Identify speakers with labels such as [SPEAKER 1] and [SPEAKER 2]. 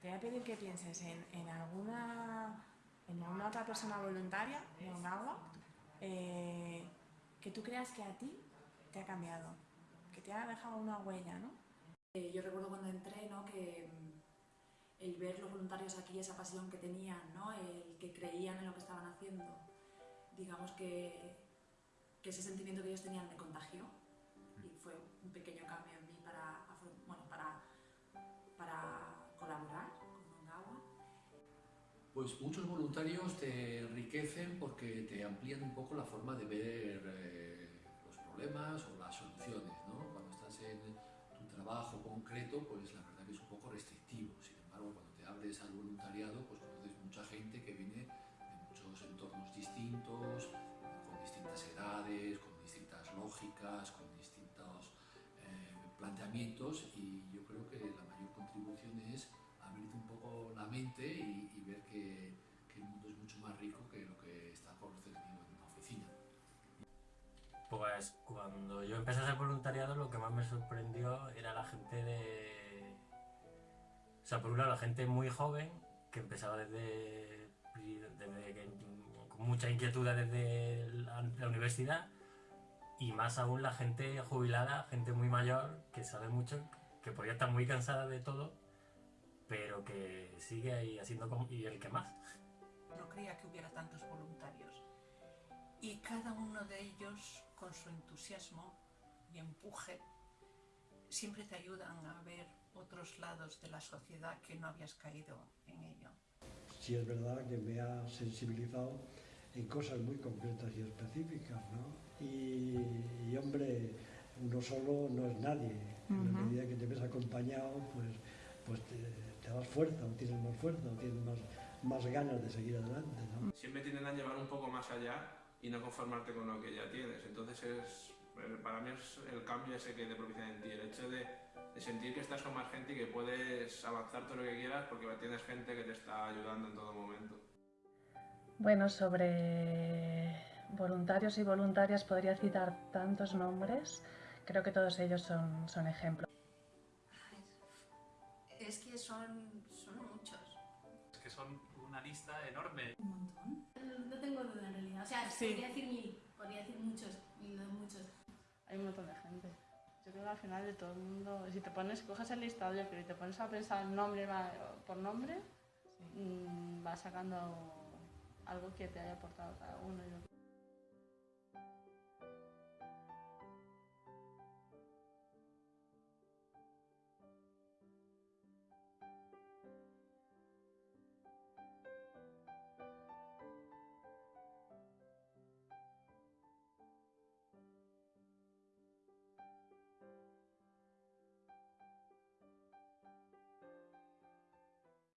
[SPEAKER 1] te voy a pedir que pienses en, en alguna, en alguna otra persona voluntaria de Onagua eh, que tú creas que a ti te ha cambiado, que te ha dejado una huella, ¿no?
[SPEAKER 2] Eh, yo recuerdo cuando entré, ¿no? Que mm, el ver los voluntarios aquí, esa pasión que tenían, ¿no? El que creían en lo que estaban haciendo, digamos que, que ese sentimiento que ellos tenían me contagió y fue un pequeño cambio en mí para,
[SPEAKER 3] Pues muchos voluntarios te enriquecen porque te amplían un poco la forma de ver eh, los problemas o las soluciones, ¿no? Cuando estás en tu trabajo concreto, pues la verdad que es un poco restrictivo. Sin embargo, cuando te abres al voluntariado, pues conoces mucha gente que viene de muchos entornos distintos, con distintas edades, con distintas lógicas, con distintos eh, planteamientos y yo creo que la mayor contribución es abrirte un poco que, que el mundo es mucho más rico que lo que está concebido en una oficina.
[SPEAKER 4] Pues cuando yo empecé a ser voluntariado lo que más me sorprendió era la gente de... O sea, por un lado la gente muy joven que empezaba desde, desde con mucha inquietud desde la, la universidad y más aún la gente jubilada, gente muy mayor que sabe mucho, que podía estar muy cansada de todo, pero que sigue ahí haciendo com- y el que más.
[SPEAKER 5] No creía que hubiera tantos voluntarios. Y cada uno de ellos, con su entusiasmo y empuje, siempre te ayudan a ver otros lados de la sociedad que no habías caído en ello.
[SPEAKER 6] sí es verdad que me ha sensibilizado en cosas muy concretas y específicas, ¿no? Y, y, hombre, uno solo no es nadie. En la medida que te ves acompañado, pues, pues te, te das fuerza, o tienes más fuerza, o tienes más, más ganas de seguir adelante, ¿no?
[SPEAKER 7] siempre tienden a llevar un poco más allá y no conformarte con lo que ya tienes. Entonces es, para mí es el cambio ese que te propicia en ti, el hecho de, de sentir que estás con más gente y que puedes avanzar todo lo que quieras porque tienes gente que te está ayudando en todo momento.
[SPEAKER 8] Bueno, sobre voluntarios y voluntarias podría citar tantos nombres. Creo que todos ellos son, son ejemplos.
[SPEAKER 9] Es que son, son muchos.
[SPEAKER 10] Es que son una lista enorme.
[SPEAKER 9] Un montón. No tengo duda en realidad. O sea,
[SPEAKER 1] Sí.
[SPEAKER 9] podría decir mil, podría decir muchos, y no muchos.
[SPEAKER 11] Hay un montón de gente. Yo creo que al final de todo el mundo, si te pones, coges el listado yo creo, y te pones a pensar nombre por nombre, mm, vas sacando algo que te haya aportado cada uno. yo creo.